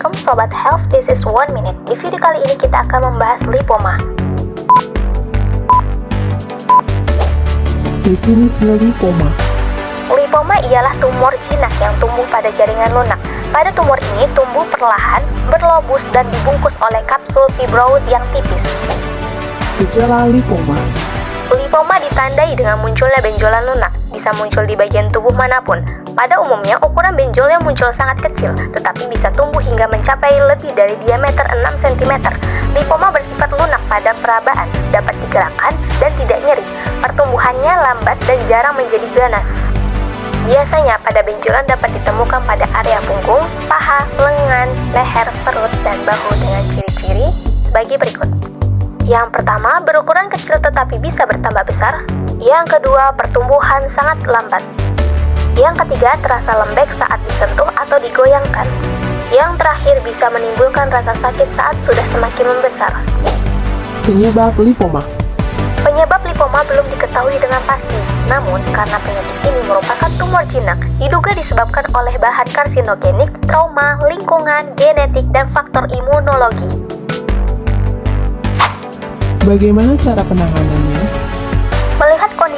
Sobat Health, this is one minute. Di video kali ini kita akan membahas lipoma. Definisi lipoma. Lipoma ialah tumor jinak yang tumbuh pada jaringan lunak. Pada tumor ini tumbuh perlahan, berlobus, dan dibungkus oleh kapsul fibroid yang tipis. Gejala lipoma. Lipoma ditandai dengan munculnya benjolan lunak, bisa muncul di bagian tubuh mana pun. Pada umumnya, ukuran benjolnya muncul sangat kecil, tetapi bisa tumbuh hingga mencapai lebih dari diameter 6 cm. Lipoma bersifat lunak pada perabaan, dapat digerakkan dan tidak nyeri. Pertumbuhannya lambat dan jarang menjadi ganas. Biasanya pada benjolan dapat ditemukan pada area punggung, paha, lengan, leher, perut, dan bahu dengan ciri-ciri sebagai berikut. Yang pertama, berukuran kecil tetapi bisa bertambah besar. Yang kedua, pertumbuhan sangat lambat. Yang ketiga, terasa lembek saat disentuh atau digoyangkan. Yang terakhir, bisa menimbulkan rasa sakit saat sudah semakin membesar. Penyebab lipoma. Penyebab lipoma belum diketahui dengan pasti. Namun, karena penyakit ini merupakan tumor jinak, diduga disebabkan oleh bahan karsinogenik, trauma, lingkungan, genetik, dan faktor imunologi. Bagaimana cara penanganannya?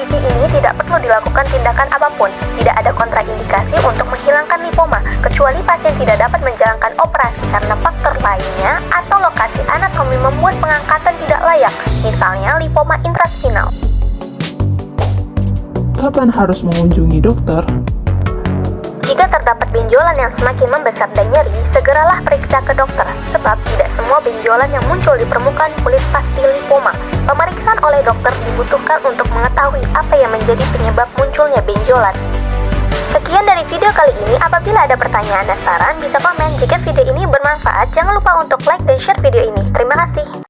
Kondisi ini tidak perlu dilakukan tindakan apa pun. Tidak ada kontraindikasi untuk menghilangkan lipoma, kecuali pasien tidak dapat menjalankan operasi karena faktor lainnya atau lokasi anatomi membuat pengangkatan tidak layak, misalnya lipoma intraspinal. Kapan harus mengunjungi dokter? Jika terdapat benjolan yang semakin membesar dan nyeri, segeralah periksa ke dokter, sebab tidak semua benjolan yang muncul di permukaan kulit pasti lipoma. Oleh dokter dibutuhkan untuk mengetahui apa yang menjadi penyebab munculnya benjolan. Sekian dari video kali ini, apabila ada pertanyaan dan saran, bisa komen. Jika video ini bermanfaat, jangan lupa untuk like dan share video ini. Terima kasih.